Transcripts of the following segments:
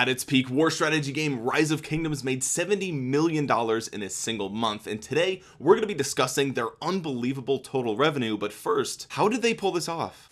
at its peak war strategy game rise of kingdoms made 70 million dollars in a single month. And today we're going to be discussing their unbelievable total revenue. But first how did they pull this off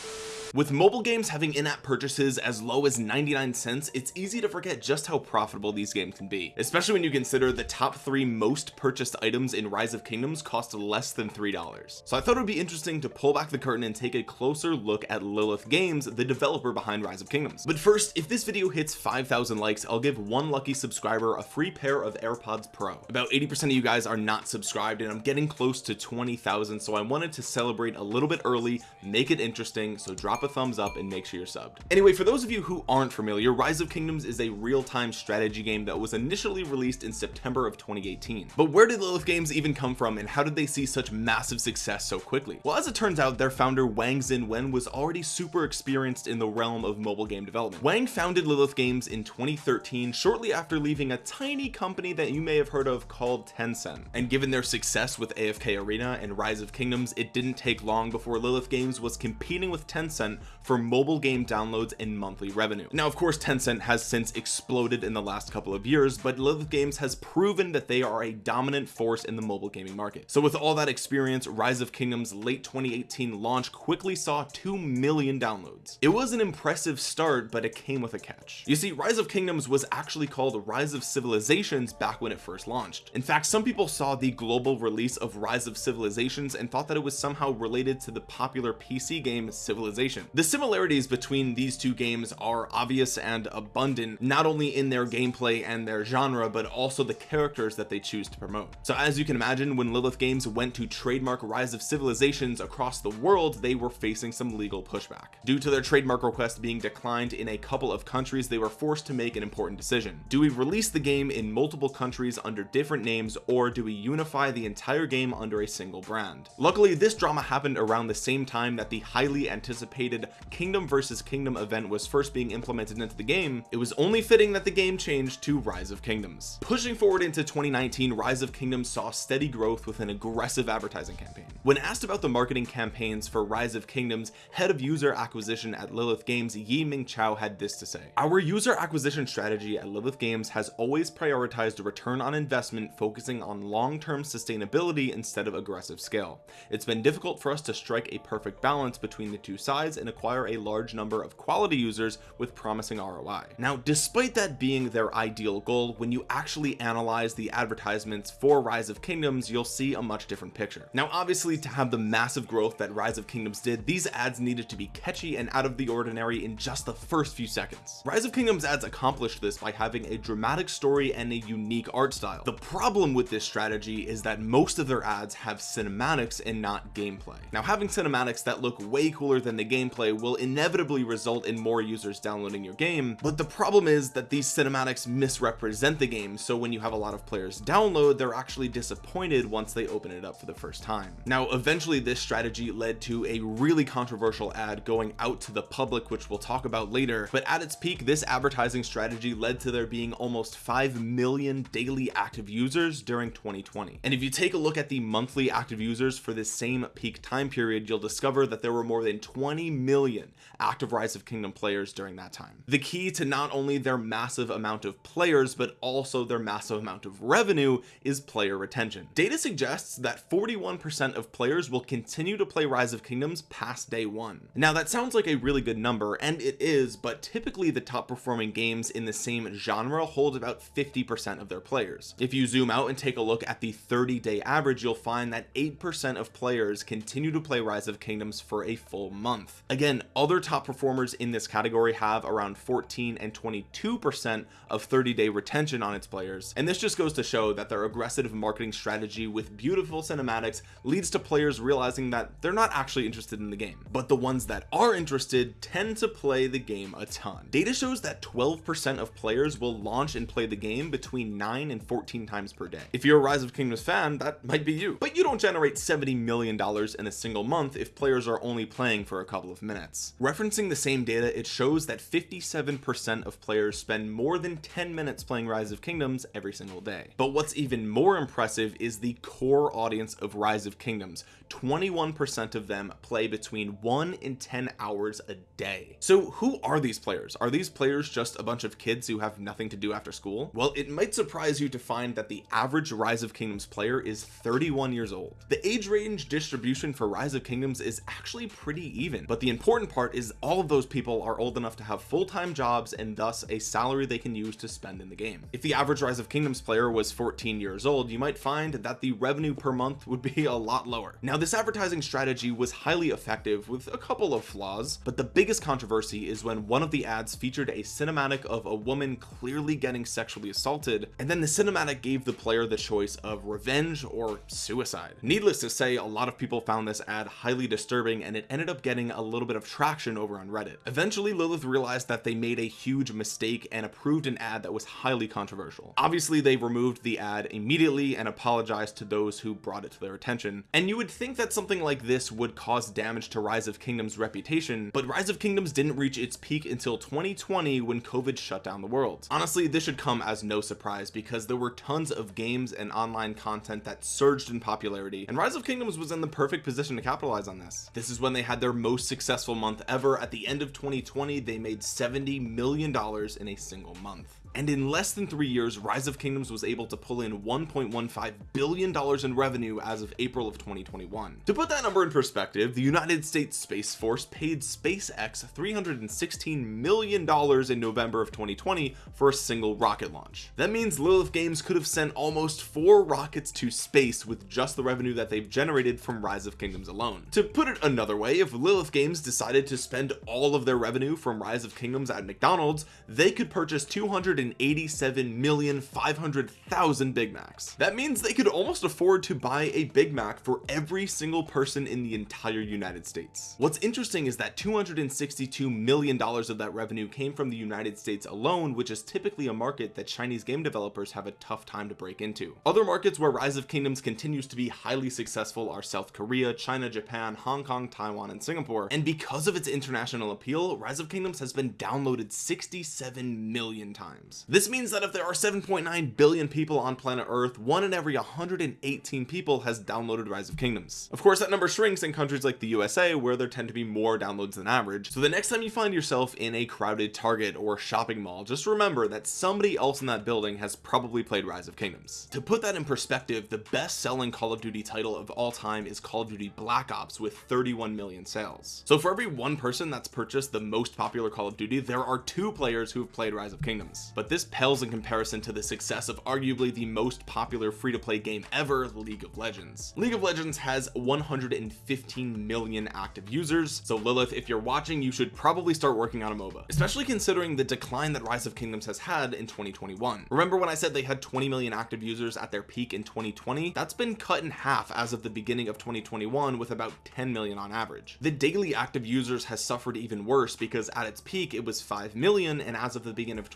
with mobile games having in-app purchases as low as 99 cents it's easy to forget just how profitable these games can be especially when you consider the top three most purchased items in rise of kingdoms cost less than three dollars. So I thought it would be interesting to pull back the curtain and take a closer look at Lilith Games the developer behind rise of kingdoms. But first if this video hits 5,000 likes I'll give one lucky subscriber a free pair of AirPods Pro. About 80% of you guys are not subscribed and I'm getting close to 20,000 so I wanted to celebrate a little bit early make it interesting so drop drop a thumbs up and make sure you're subbed. Anyway for those of you who aren't familiar rise of kingdoms is a real-time strategy game that was initially released in September of 2018 but where did Lilith games even come from and how did they see such massive success so quickly? Well as it turns out their founder Wang Xinwen was already super experienced in the realm of mobile game development. Wang founded Lilith games in 2013 shortly after leaving a tiny company that you may have heard of called Tencent. And given their success with AFK Arena and Rise of Kingdoms it didn't take long before Lilith games was competing with Tencent for mobile game downloads and monthly revenue. Now of course Tencent has since exploded in the last couple of years but Lilith Games has proven that they are a dominant force in the mobile gaming market. So with all that experience Rise of Kingdoms late 2018 launch quickly saw 2 million downloads. It was an impressive start but it came with a catch. You see Rise of Kingdoms was actually called Rise of Civilizations back when it first launched. In fact some people saw the global release of Rise of Civilizations and thought that it was somehow related to the popular PC game Civilization the similarities between these two games are obvious and abundant not only in their gameplay and their genre but also the characters that they choose to promote. So as you can imagine when Lilith games went to trademark rise of civilizations across the world they were facing some legal pushback. Due to their trademark request being declined in a couple of countries they were forced to make an important decision. Do we release the game in multiple countries under different names or do we unify the entire game under a single brand? Luckily this drama happened around the same time that the highly anticipated kingdom versus kingdom event was first being implemented into the game it was only fitting that the game changed to rise of kingdoms. Pushing forward into 2019 rise of kingdoms saw steady growth with an aggressive advertising campaign. When asked about the marketing campaigns for rise of kingdoms head of user acquisition at lilith games yi ming chow had this to say our user acquisition strategy at lilith games has always prioritized a return on investment focusing on long-term sustainability instead of aggressive scale. It's been difficult for us to strike a perfect balance between the two sides and acquire a large number of quality users with promising ROI now despite that being their ideal goal when you actually analyze the advertisements for rise of kingdoms you'll see a much different picture. Now obviously to have the massive growth that rise of kingdoms did these ads needed to be catchy and out of the ordinary in just the first few seconds. Rise of kingdoms ads accomplished this by having a dramatic story and a unique art style. The problem with this strategy is that most of their ads have cinematics and not gameplay. Now having cinematics that look way cooler than the game gameplay will inevitably result in more users downloading your game but the problem is that these cinematics misrepresent the game so when you have a lot of players download they're actually disappointed once they open it up for the first time. Now eventually this strategy led to a really controversial ad going out to the public which we'll talk about later but at its peak this advertising strategy led to there being almost 5 million daily active users during 2020 and if you take a look at the monthly active users for this same peak time period you'll discover that there were more than 20 million active rise of kingdom players during that time. The key to not only their massive amount of players but also their massive amount of revenue is player retention. Data suggests that 41 percent of players will continue to play rise of kingdoms past day one. Now that sounds like a really good number and it is but typically the top performing games in the same genre hold about 50 percent of their players. If you zoom out and take a look at the 30 day average you'll find that 8 percent of players continue to play rise of kingdoms for a full month again other top performers in this category have around 14 and 22 percent of 30 day retention on its players. And this just goes to show that their aggressive marketing strategy with beautiful cinematics leads to players realizing that they're not actually interested in the game. But the ones that are interested tend to play the game a ton. Data shows that 12 percent of players will launch and play the game between 9 and 14 times per day. If you're a rise of kingdoms fan that might be you. But you don't generate 70 million dollars in a single month if players are only playing for a couple of minutes. Referencing the same data it shows that 57% of players spend more than 10 minutes playing rise of kingdoms every single day. But what's even more impressive is the core audience of rise of kingdoms. 21% of them play between 1 and 10 hours a day. So who are these players? Are these players just a bunch of kids who have nothing to do after school? Well it might surprise you to find that the average rise of kingdoms player is 31 years old. The age range distribution for rise of kingdoms is actually pretty even but the important part is all of those people are old enough to have full-time jobs and thus a salary they can use to spend in the game. If the average rise of kingdoms player was 14 years old you might find that the revenue per month would be a lot lower. Now this advertising strategy was highly effective with a couple of flaws but the biggest controversy is when one of the ads featured a cinematic of a woman clearly getting sexually assaulted and then the cinematic gave the player the choice of revenge or suicide. Needless to say a lot of people found this ad highly disturbing and it ended up getting a little bit of traction over on reddit. Eventually lilith realized that they made a huge mistake and approved an ad that was highly controversial. Obviously they removed the ad immediately and apologized to those who brought it to their attention. And you would think that something like this would cause damage to rise of kingdoms reputation but rise of kingdoms didn't reach its peak until 2020 when covid shut down the world. Honestly this should come as no surprise because there were tons of games and online content that surged in popularity and rise of kingdoms was in the perfect position to capitalize on this. This is when they had their most successful month ever. At the end of 2020 they made 70 million dollars in a single month and in less than three years rise of kingdoms was able to pull in 1.15 billion dollars in revenue as of april of 2021 to put that number in perspective the united states space force paid spacex 316 million dollars in november of 2020 for a single rocket launch. That means lilith games could have sent almost four rockets to space with just the revenue that they've generated from rise of kingdoms alone. To put it another way if lilith games decided to spend all of their revenue from rise of kingdoms at mcdonald's they could purchase 200 187,500,000 Big Macs. That means they could almost afford to buy a Big Mac for every single person in the entire United States. What's interesting is that 262 million dollars of that revenue came from the United States alone which is typically a market that Chinese game developers have a tough time to break into. Other markets where Rise of Kingdoms continues to be highly successful are South Korea China Japan Hong Kong Taiwan and Singapore. And because of its international appeal Rise of Kingdoms has been downloaded 67 million times this means that if there are 7.9 billion people on planet earth one in every 118 people has downloaded rise of kingdoms. Of course that number shrinks in countries like the usa where there tend to be more downloads than average. So the next time you find yourself in a crowded target or shopping mall just remember that somebody else in that building has probably played rise of kingdoms. To put that in perspective the best selling call of duty title of all time is call of duty black ops with 31 million sales. So for every one person that's purchased the most popular call of duty there are two players who have played rise of kingdoms but this pales in comparison to the success of arguably the most popular free-to-play game ever league of legends. League of legends has 115 million active users so lilith if you're watching you should probably start working on a moba especially considering the decline that rise of kingdoms has had in 2021 remember when i said they had 20 million active users at their peak in 2020 that's been cut in half as of the beginning of 2021 with about 10 million on average. The daily active users has suffered even worse because at its peak it was 5 million and as of the beginning of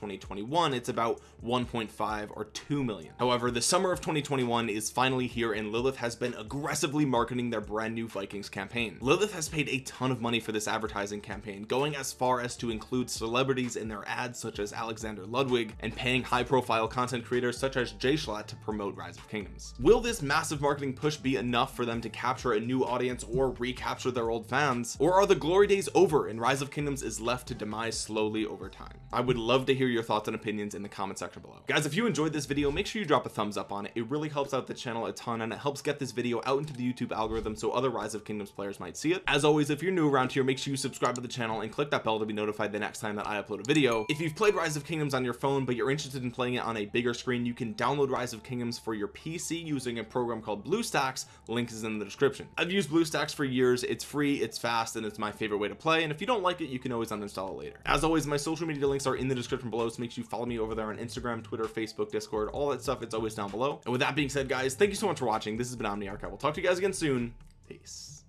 2021 it's about 1.5 or 2 million. However the summer of 2021 is finally here and Lilith has been aggressively marketing their brand new Vikings campaign. Lilith has paid a ton of money for this advertising campaign going as far as to include celebrities in their ads such as Alexander Ludwig and paying high profile content creators such as Jschlatt to promote Rise of Kingdoms. Will this massive marketing push be enough for them to capture a new audience or recapture their old fans? Or are the glory days over and Rise of Kingdoms is left to demise slowly over time? I would love to hear your thoughts and opinions in the comment section below. Guys if you enjoyed this video make sure you drop a thumbs up on it. It really helps out the channel a ton and it helps get this video out into the YouTube algorithm so other Rise of Kingdoms players might see it. As always if you're new around here make sure you subscribe to the channel and click that bell to be notified the next time that I upload a video. If you've played Rise of Kingdoms on your phone but you're interested in playing it on a bigger screen you can download Rise of Kingdoms for your PC using a program called BlueStacks. Link is in the description. I've used BlueStacks for years. It's free it's fast and it's my favorite way to play. And if you don't like it you can always uninstall it later. As always my social media links are in the description below so make sure you follow me over there on Instagram Twitter Facebook Discord all that stuff. It's always down below. And with that being said guys thank you so much for watching. This has been Omniarch I will talk to you guys again soon. Peace